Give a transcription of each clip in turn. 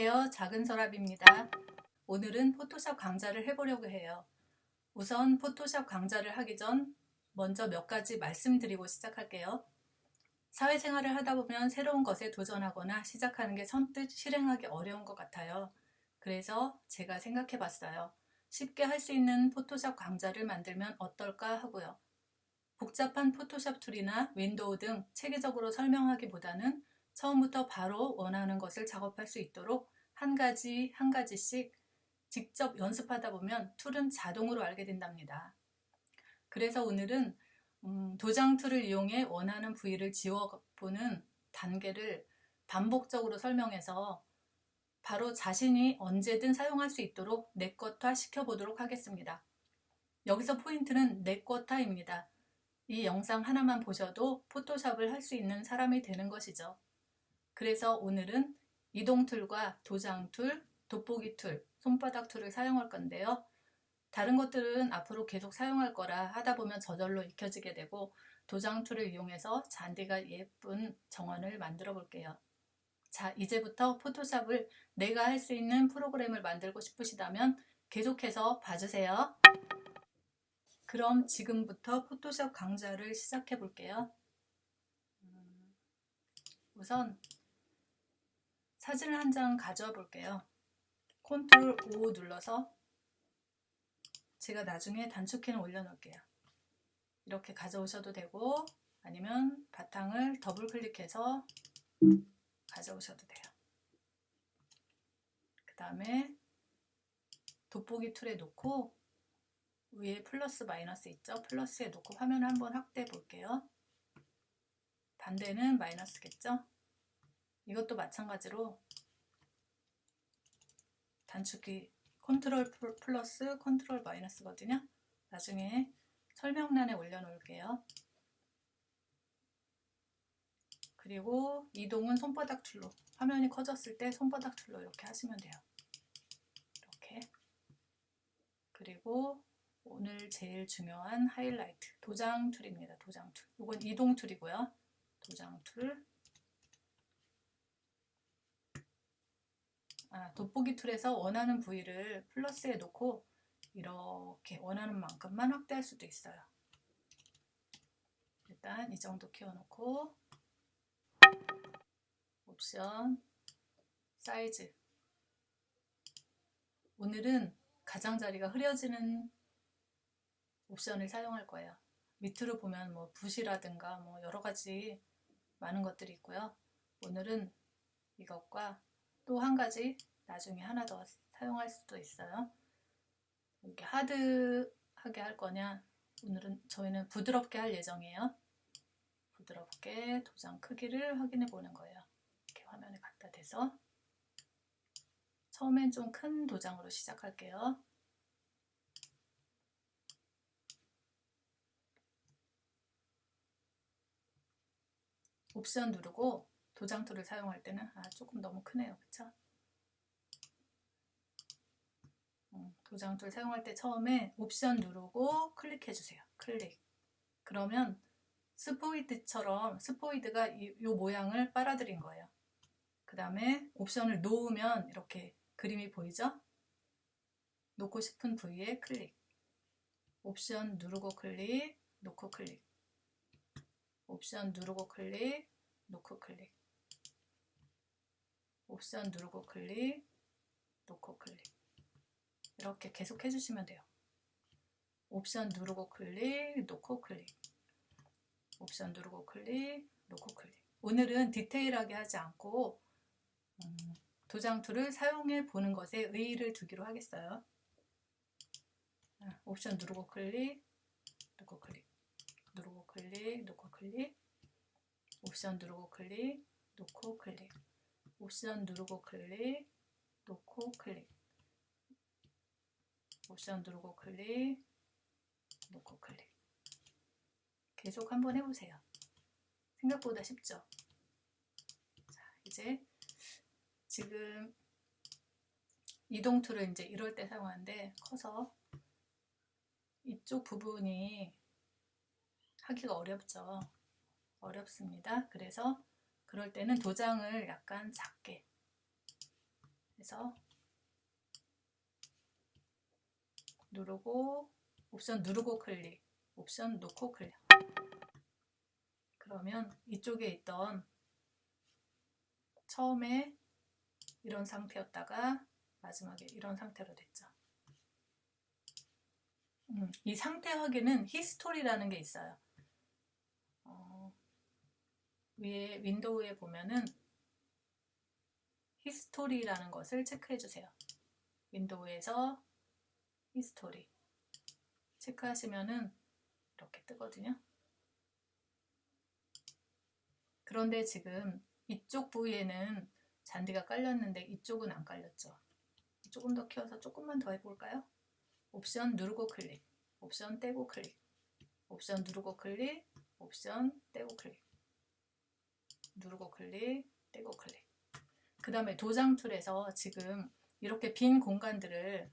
안녕하세요. 작은 서랍입니다. 오늘은 포토샵 강좌를 해보려고 해요. 우선 포토샵 강좌를 하기 전 먼저 몇 가지 말씀드리고 시작할게요. 사회생활을 하다 보면 새로운 것에 도전하거나 시작하는 게 선뜻 실행하기 어려운 것 같아요. 그래서 제가 생각해 봤어요. 쉽게 할 수 있는 포토샵 강좌를 만들면 어떨까 하고요. 복잡한 포토샵 툴이나 윈도우 등 체계적으로 설명하기보다는 처음부터 바로 원하는 것을 작업할 수 있도록 한 가지 한 가지씩 직접 연습하다 보면 툴은 자동으로 알게 된답니다. 그래서 오늘은 음, 도장 툴을 이용해 원하는 부위를 지워보는 단계를 반복적으로 설명해서 바로 자신이 언제든 사용할 수 있도록 내것화 시켜보도록 하겠습니다. 여기서 포인트는 내것화입니다. 이 영상 하나만 보셔도 포토샵을 할 수 있는 사람이 되는 것이죠. 그래서 오늘은 이동 툴과 도장 툴, 돋보기 툴, 손바닥 툴을 사용할 건데요. 다른 것들은 앞으로 계속 사용할 거라 하다 보면 저절로 익혀지게 되고 도장 툴을 이용해서 잔디가 예쁜 정원을 만들어 볼게요. 자 이제부터 포토샵을 내가 할 수 있는 프로그램을 만들고 싶으시다면 계속해서 봐주세요. 그럼 지금부터 포토샵 강좌를 시작해 볼게요. 음, 우선 사진을 한 장 가져와 볼게요. control O 눌러서 제가 나중에 단축키는 올려놓을게요. 이렇게 가져오셔도 되고 아니면 바탕을 더블 클릭해서 가져오셔도 돼요. 그 다음에 돋보기 툴에 놓고 위에 플러스 마이너스 있죠? 플러스에 놓고 화면을 한번 확대해 볼게요. 반대는 마이너스겠죠? 이것도 마찬가지로 단축키 control plus control minus거든요. 나중에 설명란에 올려놓을게요. 그리고 이동은 손바닥 툴로 화면이 커졌을 때 손바닥 툴로 이렇게 하시면 돼요. 이렇게 그리고 오늘 제일 중요한 하이라이트 도장 툴입니다. 도장 툴. 이건 이동 툴이고요. 도장 툴 아, 돋보기 툴에서 원하는 부위를 플러스에 놓고 이렇게 원하는 만큼만 확대할 수도 있어요. 일단 이 정도 키워놓고 옵션 사이즈 오늘은 가장자리가 흐려지는 옵션을 사용할 거예요. 밑으로 보면 뭐 붓이라든가 뭐 여러 가지 많은 것들이 있고요. 오늘은 이것과 또 한 가지 나중에 하나 더 사용할 수도 있어요. 이렇게 하드하게 할 거냐 오늘은 저희는 부드럽게 할 예정이에요. 부드럽게 도장 크기를 확인해 보는 거예요. 이렇게 화면에 갖다 대서 처음엔 좀 큰 도장으로 시작할게요. 옵션 누르고 도장 툴을 사용할 때는? 아 조금 너무 크네요. 그쵸? 음, 도장 툴 사용할 때 처음에 옵션 누르고 클릭해 주세요. 클릭. 그러면 스포이드처럼 스포이드가 이, 이 모양을 빨아들인 거예요. 그 다음에 옵션을 놓으면 이렇게 그림이 보이죠? 놓고 싶은 부위에 클릭. 옵션 누르고 클릭 놓고 클릭. 옵션 누르고 클릭 놓고 클릭 옵션 누르고 클릭, 놓고 클릭. 이렇게 계속 해주시면 돼요. 옵션 누르고 클릭, 놓고 클릭. 옵션 누르고 클릭, 놓고 클릭. 오늘은 디테일하게 하지 않고 음, 도장 툴을 사용해 보는 것에 의의를 두기로 하겠어요. 아, 옵션 누르고 클릭, 놓고 클릭. 누르고 클릭, 놓고 클릭. 옵션 누르고 클릭, 놓고 클릭 옵션 누르고 클릭, 놓고 클릭 옵션 누르고 클릭, 놓고 클릭 계속 한번 해보세요. 생각보다 쉽죠? 자, 이제 지금 이동 툴을 이제 이럴 때 사용하는데 커서 이쪽 부분이 하기가 어렵죠. 어렵습니다. 그래서 그럴 때는 도장을 약간 작게 해서 누르고 옵션 누르고 클릭 옵션 놓고 클릭 그러면 이쪽에 있던 처음에 이런 상태였다가 마지막에 이런 상태로 됐죠. 음, 이 상태 확인은 history라는 게 있어요. 어, 위에 윈도우에 보면은 history라는 것을 체크해 주세요. 윈도우에서 history 체크하시면은 이렇게 뜨거든요. 그런데 지금 이쪽 부위에는 잔디가 깔렸는데 이쪽은 안 깔렸죠. 조금 더 키워서 조금만 더 해볼까요? 옵션 누르고 클릭, 옵션 떼고 클릭, 옵션 누르고 클릭, 옵션 떼고 클릭, 누르고 클릭, 떼고 클릭. 그 다음에 도장 툴에서 지금 이렇게 빈 공간들을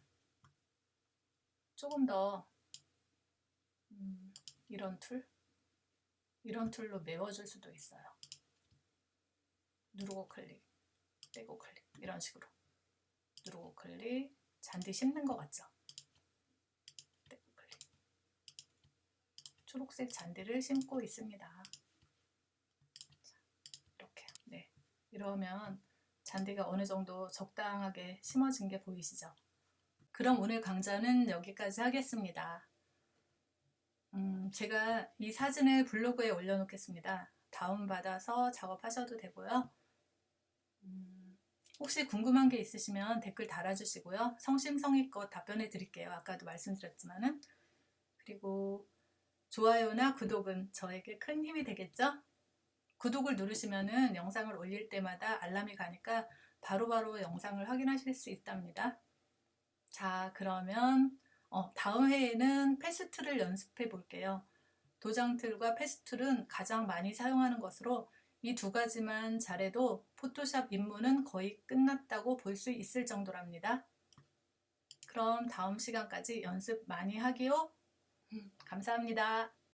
조금 더 음, 이런 툴, 이런 툴로 메워줄 수도 있어요. 누르고 클릭, 떼고 클릭 이런 식으로 누르고 클릭 잔디 씹는 것 같죠? 떼고 클릭 초록색 잔디를 심고 있습니다. 자, 이렇게 네 이러면 잔디가 어느 정도 적당하게 심어진 게 보이시죠? 그럼 오늘 강좌는 여기까지 하겠습니다. 음, 제가 이 사진을 블로그에 올려놓겠습니다. 다운받아서 작업하셔도 되고요. 음, 혹시 궁금한 게 있으시면 댓글 달아주시고요. 성심성의껏 답변해 드릴게요. 아까도 말씀드렸지만은. 그리고 좋아요나 구독은 저에게 큰 힘이 되겠죠? 구독을 누르시면은 영상을 올릴 때마다 알람이 가니까 바로바로 바로 영상을 확인하실 수 있답니다. 자, 그러면 어, 다음 회에는 패스트를 연습해 볼게요. 도장 툴과 패스툴은 가장 많이 사용하는 것으로 이 두 가지만 잘해도 포토샵 입문은 거의 끝났다고 볼 수 있을 정도랍니다. 그럼 다음 시간까지 연습 많이 하기요. 감사합니다.